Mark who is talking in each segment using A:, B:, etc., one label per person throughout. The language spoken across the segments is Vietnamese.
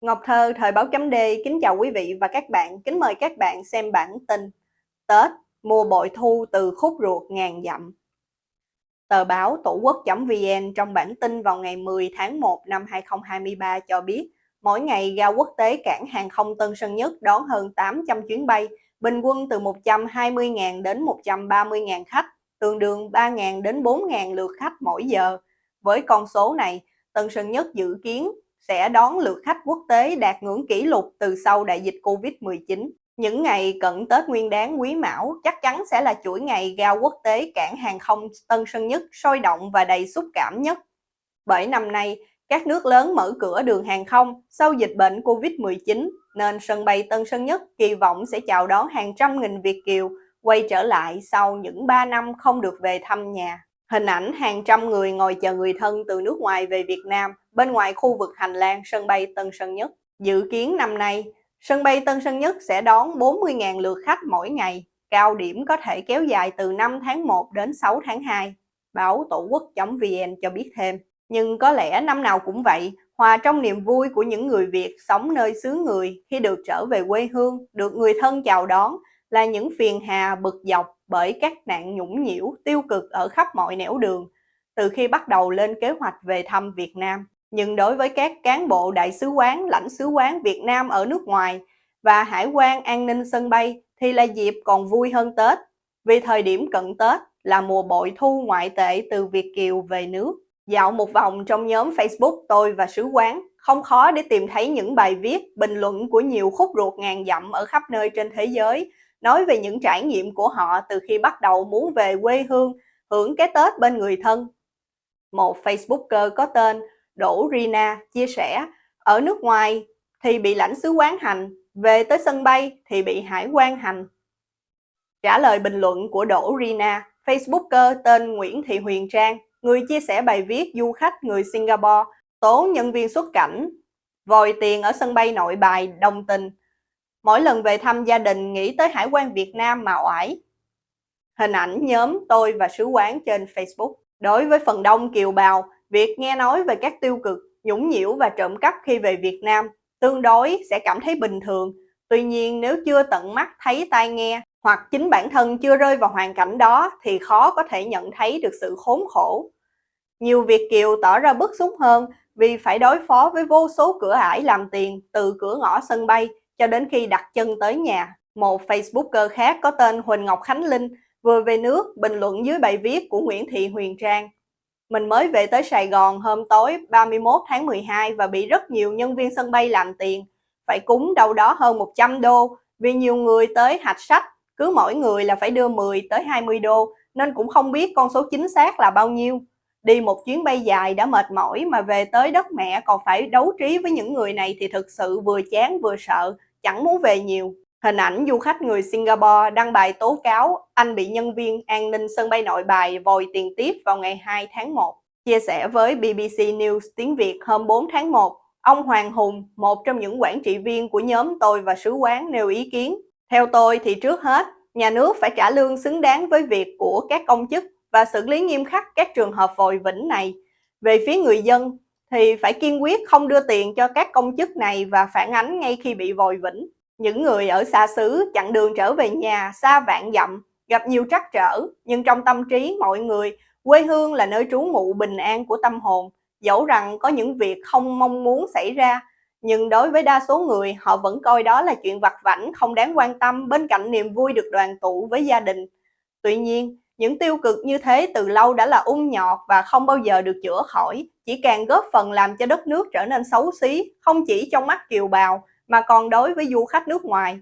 A: Ngọc Thơ, Thời báo chấm D, kính chào quý vị và các bạn, kính mời các bạn xem bản tin Tết, mùa bội thu từ khúc ruột ngàn dặm. Tờ báo Tổ quốc.vn trong bản tin vào ngày 10 tháng 1 năm 2023 cho biết, mỗi ngày ga quốc tế cảng hàng không Tân Sơn Nhất đón hơn 800 chuyến bay, bình quân từ 120.000 đến 130.000 khách, tương đương 3.000 đến 4.000 lượt khách mỗi giờ. Với con số này, Tân Sơn Nhất dự kiến sẽ đón lượt khách quốc tế đạt ngưỡng kỷ lục từ sau đại dịch Covid-19. Những ngày cận Tết Nguyên đáng Quý Mão chắc chắn sẽ là chuỗi ngày ga quốc tế cảng hàng không Tân Sơn Nhất sôi động và đầy xúc cảm nhất. Bởi năm nay, các nước lớn mở cửa đường hàng không sau dịch bệnh Covid-19 nên sân bay Tân Sơn Nhất kỳ vọng sẽ chào đón hàng trăm nghìn Việt Kiều quay trở lại sau những 3 năm không được về thăm nhà. Hình ảnh hàng trăm người ngồi chờ người thân từ nước ngoài về Việt Nam bên ngoài khu vực hành lang sân bay Tân Sơn Nhất. Dự kiến năm nay, sân bay Tân Sơn Nhất sẽ đón 40.000 lượt khách mỗi ngày, cao điểm có thể kéo dài từ 5 tháng 1 đến 6 tháng 2. Báo Tổ quốc.vn cho biết thêm. Nhưng có lẽ năm nào cũng vậy, hòa trong niềm vui của những người Việt sống nơi xứ người khi được trở về quê hương, được người thân chào đón là những phiền hà bực dọc bởi các nạn nhũng nhiễu tiêu cực ở khắp mọi nẻo đường từ khi bắt đầu lên kế hoạch về thăm Việt Nam. Nhưng đối với các cán bộ đại sứ quán, lãnh sứ quán Việt Nam ở nước ngoài và hải quan an ninh sân bay thì là dịp còn vui hơn Tết, vì thời điểm cận Tết là mùa bội thu ngoại tệ từ Việt Kiều về nước. Dạo một vòng trong nhóm Facebook tôi và sứ quán, không khó để tìm thấy những bài viết, bình luận của nhiều khúc ruột ngàn dặm ở khắp nơi trên thế giới nói về những trải nghiệm của họ từ khi bắt đầu muốn về quê hương, hưởng cái Tết bên người thân. Một Facebooker có tên Đỗ Rina chia sẻ, ở nước ngoài thì bị lãnh sứ quán hành, về tới sân bay thì bị hải quan hành. Trả lời bình luận của Đỗ Rina, Facebooker tên Nguyễn Thị Huyền Trang, người chia sẻ bài viết du khách người Singapore tố nhân viên xuất cảnh, vòi tiền ở sân bay nội bài đồng tình Mỗi lần về thăm gia đình nghĩ tới Hải quan Việt Nam mà oải. Hình ảnh nhóm tôi và sứ quán trên Facebook. Đối với phần đông kiều bào, việc nghe nói về các tiêu cực, nhũng nhiễu và trộm cắp khi về Việt Nam tương đối sẽ cảm thấy bình thường. Tuy nhiên nếu chưa tận mắt thấy tai nghe hoặc chính bản thân chưa rơi vào hoàn cảnh đó thì khó có thể nhận thấy được sự khốn khổ. Nhiều Việt Kiều tỏ ra bức xúc hơn vì phải đối phó với vô số cửa ải làm tiền từ cửa ngõ sân bay cho đến khi đặt chân tới nhà. Một Facebooker khác có tên Huỳnh Ngọc Khánh Linh vừa về nước bình luận dưới bài viết của Nguyễn Thị Huyền Trang. Mình mới về tới Sài Gòn hôm tối 31 tháng 12 và bị rất nhiều nhân viên sân bay làm tiền. Phải cúng đâu đó hơn 100 đô vì nhiều người tới hạch sách, cứ mỗi người là phải đưa 10 tới 20 đô nên cũng không biết con số chính xác là bao nhiêu. Đi một chuyến bay dài đã mệt mỏi mà về tới đất mẹ còn phải đấu trí với những người này thì thực sự vừa chán vừa sợ chẳng muốn về nhiều. Hình ảnh du khách người Singapore đăng bài tố cáo anh bị nhân viên an ninh sân bay nội bài vòi tiền tiếp vào ngày 2 tháng 1. Chia sẻ với BBC News tiếng Việt hôm 4 tháng 1, ông Hoàng Hùng, một trong những quản trị viên của nhóm tôi và sứ quán nêu ý kiến. Theo tôi thì trước hết, nhà nước phải trả lương xứng đáng với việc của các công chức và xử lý nghiêm khắc các trường hợp vòi vĩnh này. Về phía người dân, thì phải kiên quyết không đưa tiền cho các công chức này và phản ánh ngay khi bị vòi vĩnh. Những người ở xa xứ chặn đường trở về nhà xa vạn dặm, gặp nhiều trắc trở, nhưng trong tâm trí mọi người, quê hương là nơi trú ngụ bình an của tâm hồn. Dẫu rằng có những việc không mong muốn xảy ra, nhưng đối với đa số người, họ vẫn coi đó là chuyện vặt vảnh không đáng quan tâm bên cạnh niềm vui được đoàn tụ với gia đình. Tuy nhiên, những tiêu cực như thế từ lâu đã là ung nhọt và không bao giờ được chữa khỏi, chỉ càng góp phần làm cho đất nước trở nên xấu xí, không chỉ trong mắt kiều bào mà còn đối với du khách nước ngoài,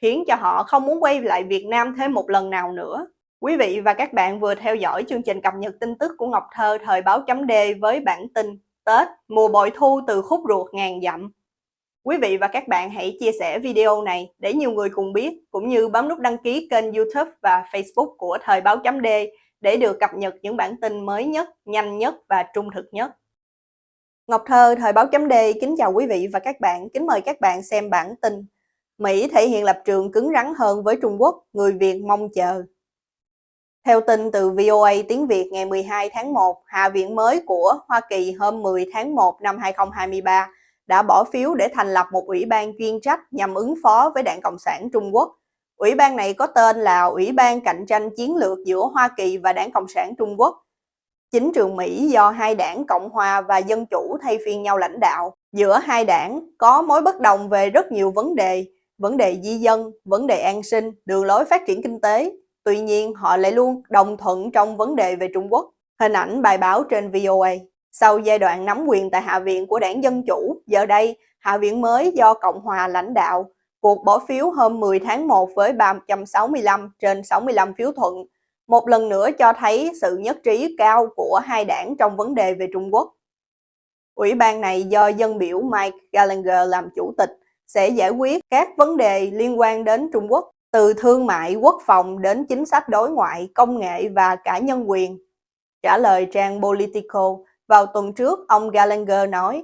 A: khiến cho họ không muốn quay lại Việt Nam thêm một lần nào nữa. Quý vị và các bạn vừa theo dõi chương trình cập nhật tin tức của Ngọc Thơ thời báo chấm D với bản tin Tết, mùa bội thu từ khúc ruột ngàn dặm. Quý vị và các bạn hãy chia sẻ video này để nhiều người cùng biết, cũng như bấm nút đăng ký kênh youtube và facebook của Thời báo chấm D để được cập nhật những bản tin mới nhất, nhanh nhất và trung thực nhất. Ngọc Thơ, Thời báo chấm D kính chào quý vị và các bạn, kính mời các bạn xem bản tin. Mỹ thể hiện lập trường cứng rắn hơn với Trung Quốc, người Việt mong chờ. Theo tin từ VOA tiếng Việt ngày 12 tháng 1, Hạ viện mới của Hoa Kỳ hôm 10 tháng 1 năm 2023 đã bỏ phiếu để thành lập một ủy ban chuyên trách nhằm ứng phó với Đảng Cộng sản Trung Quốc. Ủy ban này có tên là Ủy ban Cạnh tranh Chiến lược giữa Hoa Kỳ và Đảng Cộng sản Trung Quốc. Chính trường Mỹ do hai đảng Cộng hòa và Dân chủ thay phiên nhau lãnh đạo. Giữa hai đảng có mối bất đồng về rất nhiều vấn đề, vấn đề di dân, vấn đề an sinh, đường lối phát triển kinh tế. Tuy nhiên, họ lại luôn đồng thuận trong vấn đề về Trung Quốc. Hình ảnh bài báo trên VOA. Sau giai đoạn nắm quyền tại Hạ viện của đảng Dân Chủ, giờ đây, Hạ viện mới do Cộng hòa lãnh đạo, cuộc bỏ phiếu hôm 10 tháng 1 với 365 trên 65 phiếu thuận, một lần nữa cho thấy sự nhất trí cao của hai đảng trong vấn đề về Trung Quốc. Ủy ban này do dân biểu Mike Gallagher làm chủ tịch sẽ giải quyết các vấn đề liên quan đến Trung Quốc, từ thương mại, quốc phòng đến chính sách đối ngoại, công nghệ và cả nhân quyền. Trả lời trang Politico, vào tuần trước, ông Gallagher nói,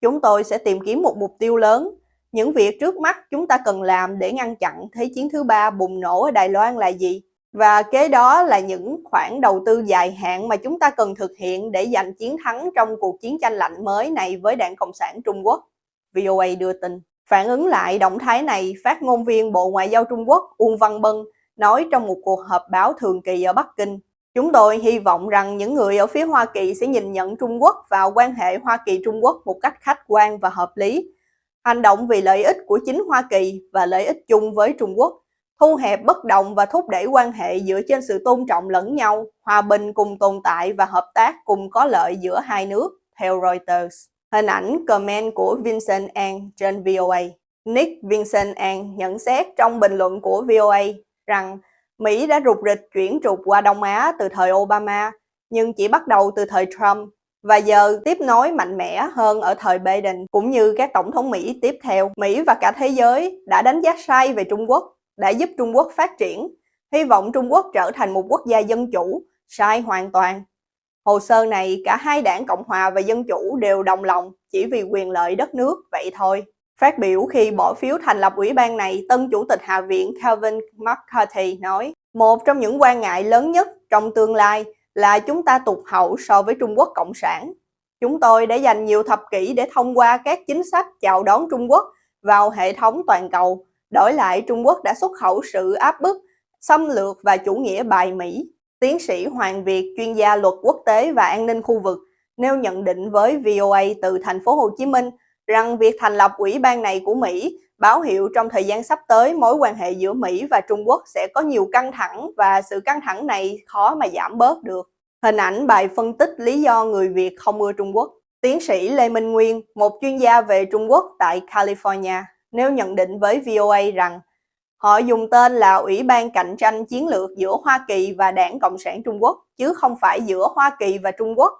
A: chúng tôi sẽ tìm kiếm một mục tiêu lớn. Những việc trước mắt chúng ta cần làm để ngăn chặn Thế chiến thứ ba bùng nổ ở Đài Loan là gì? Và kế đó là những khoản đầu tư dài hạn mà chúng ta cần thực hiện để giành chiến thắng trong cuộc chiến tranh lạnh mới này với Đảng Cộng sản Trung Quốc. VOA đưa tin. Phản ứng lại động thái này, phát ngôn viên Bộ Ngoại giao Trung Quốc Uông Văn Bân nói trong một cuộc họp báo thường kỳ ở Bắc Kinh. Chúng tôi hy vọng rằng những người ở phía Hoa Kỳ sẽ nhìn nhận Trung Quốc và quan hệ Hoa Kỳ-Trung Quốc một cách khách quan và hợp lý, hành động vì lợi ích của chính Hoa Kỳ và lợi ích chung với Trung Quốc, thu hẹp bất đồng và thúc đẩy quan hệ dựa trên sự tôn trọng lẫn nhau, hòa bình cùng tồn tại và hợp tác cùng có lợi giữa hai nước, theo Reuters. Hình ảnh comment của Vincent An trên VOA. Nick Vincent An nhận xét trong bình luận của VOA rằng Mỹ đã rụt rịch chuyển trục qua Đông Á từ thời Obama, nhưng chỉ bắt đầu từ thời Trump và giờ tiếp nối mạnh mẽ hơn ở thời Biden cũng như các tổng thống Mỹ tiếp theo. Mỹ và cả thế giới đã đánh giá sai về Trung Quốc, đã giúp Trung Quốc phát triển, hy vọng Trung Quốc trở thành một quốc gia dân chủ, sai hoàn toàn. Hồ sơ này cả hai đảng Cộng hòa và Dân chủ đều đồng lòng chỉ vì quyền lợi đất nước vậy thôi. Phát biểu khi bỏ phiếu thành lập ủy ban này, tân chủ tịch Hạ viện Kevin McCarthy nói, một trong những quan ngại lớn nhất trong tương lai là chúng ta tụt hậu so với Trung Quốc Cộng sản. Chúng tôi đã dành nhiều thập kỷ để thông qua các chính sách chào đón Trung Quốc vào hệ thống toàn cầu. Đổi lại, Trung Quốc đã xuất khẩu sự áp bức, xâm lược và chủ nghĩa bài Mỹ. Tiến sĩ Hoàng Việt, chuyên gia luật quốc tế và an ninh khu vực, nêu nhận định với VOA từ thành phố Hồ Chí Minh rằng việc thành lập ủy ban này của Mỹ báo hiệu trong thời gian sắp tới mối quan hệ giữa Mỹ và Trung Quốc sẽ có nhiều căng thẳng và sự căng thẳng này khó mà giảm bớt được. Hình ảnh bài phân tích lý do người Việt không ưa Trung Quốc. Tiến sĩ Lê Minh Nguyên, một chuyên gia về Trung Quốc tại California, nếu nhận định với VOA rằng họ dùng tên là Ủy ban Cạnh tranh Chiến lược giữa Hoa Kỳ và Đảng Cộng sản Trung Quốc, chứ không phải giữa Hoa Kỳ và Trung Quốc.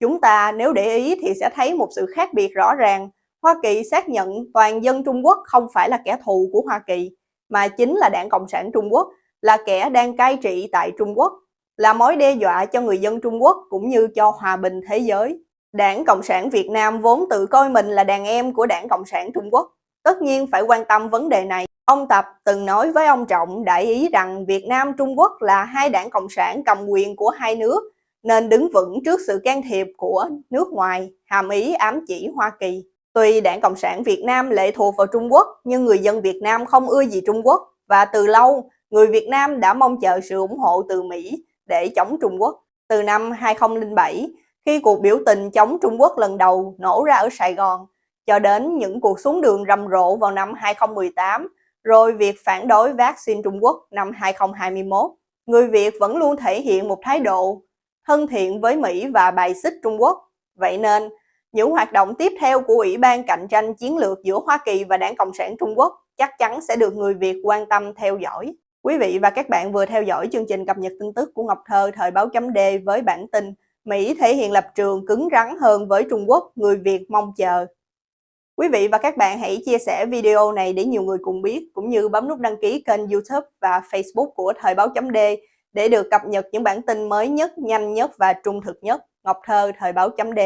A: Chúng ta nếu để ý thì sẽ thấy một sự khác biệt rõ ràng Hoa Kỳ xác nhận toàn dân Trung Quốc không phải là kẻ thù của Hoa Kỳ, mà chính là đảng Cộng sản Trung Quốc, là kẻ đang cai trị tại Trung Quốc, là mối đe dọa cho người dân Trung Quốc cũng như cho hòa bình thế giới. Đảng Cộng sản Việt Nam vốn tự coi mình là đàn em của đảng Cộng sản Trung Quốc, tất nhiên phải quan tâm vấn đề này. Ông Tập từng nói với ông Trọng đại ý rằng Việt Nam Trung Quốc là hai đảng Cộng sản cầm quyền của hai nước, nên đứng vững trước sự can thiệp của nước ngoài, hàm ý ám chỉ Hoa Kỳ. Tuy Đảng Cộng sản Việt Nam lệ thuộc vào Trung Quốc, nhưng người dân Việt Nam không ưa gì Trung Quốc và từ lâu, người Việt Nam đã mong chờ sự ủng hộ từ Mỹ để chống Trung Quốc. Từ năm 2007, khi cuộc biểu tình chống Trung Quốc lần đầu nổ ra ở Sài Gòn, cho đến những cuộc xuống đường rầm rộ vào năm 2018, rồi việc phản đối vaccine Trung Quốc năm 2021, người Việt vẫn luôn thể hiện một thái độ thân thiện với Mỹ và bài xích Trung Quốc. Vậy nên, những hoạt động tiếp theo của Ủy ban cạnh tranh chiến lược giữa Hoa Kỳ và Đảng Cộng sản Trung Quốc chắc chắn sẽ được người Việt quan tâm theo dõi. Quý vị và các bạn vừa theo dõi chương trình cập nhật tin tức của Ngọc Thơ thời báo chấm D với bản tin Mỹ thể hiện lập trường cứng rắn hơn với Trung Quốc, người Việt mong chờ. Quý vị và các bạn hãy chia sẻ video này để nhiều người cùng biết, cũng như bấm nút đăng ký kênh YouTube và Facebook của Thời báo chấm D để được cập nhật những bản tin mới nhất, nhanh nhất và trung thực nhất. Ngọc Thơ, Thời báo chấm D